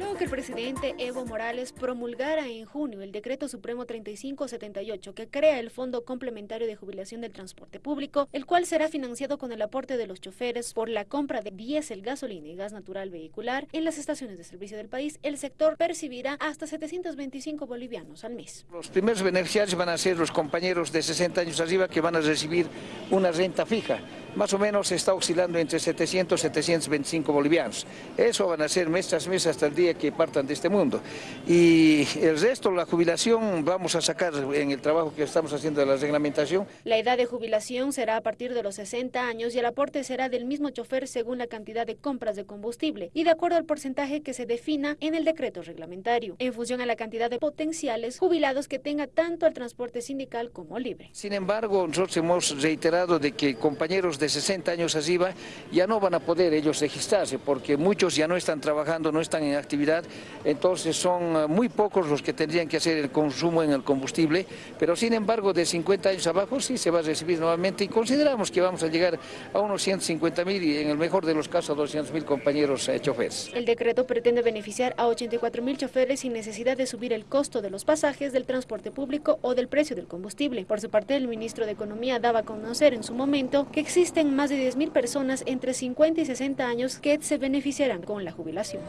Luego que el presidente Evo Morales promulgara en junio el decreto supremo 3578 que crea el Fondo Complementario de Jubilación del Transporte Público, el cual será financiado con el aporte de los choferes por la compra de diésel, gasolina y gas natural vehicular en las estaciones de servicio del país, el sector percibirá hasta 725 bolivianos al mes. Los primeros beneficiarios van a ser los compañeros de 60 años arriba que van a recibir una renta fija más o menos está oscilando entre 700 y 725 bolivianos. Eso van a ser mes tras mes hasta el día que partan de este mundo. Y el resto, la jubilación, vamos a sacar en el trabajo que estamos haciendo de la reglamentación. La edad de jubilación será a partir de los 60 años y el aporte será del mismo chofer según la cantidad de compras de combustible y de acuerdo al porcentaje que se defina en el decreto reglamentario, en función a la cantidad de potenciales jubilados que tenga tanto el transporte sindical como libre. Sin embargo, nosotros hemos reiterado de que compañeros de 60 años arriba ya no van a poder ellos registrarse porque muchos ya no están trabajando, no están en actividad, entonces son eh, muy pocos los que tendrían que hacer el consumo en el combustible, pero sin embargo de 50 años abajo sí se va a recibir nuevamente y consideramos que vamos a llegar a unos 150 mil y en el mejor de los casos a 200 mil compañeros eh, choferes. El decreto pretende beneficiar a 84 mil choferes sin necesidad de subir el costo de los pasajes del transporte público o del precio del combustible. Por su parte, el ministro de Economía daba a conocer en su momento que existe existen más de 10.000 personas entre 50 y 60 años que se beneficiarán con la jubilación.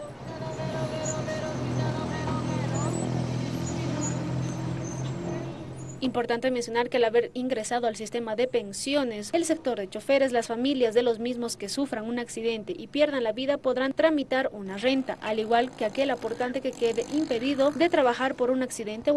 Importante mencionar que al haber ingresado al sistema de pensiones, el sector de choferes, las familias de los mismos que sufran un accidente y pierdan la vida podrán tramitar una renta, al igual que aquel aportante que quede impedido de trabajar por un accidente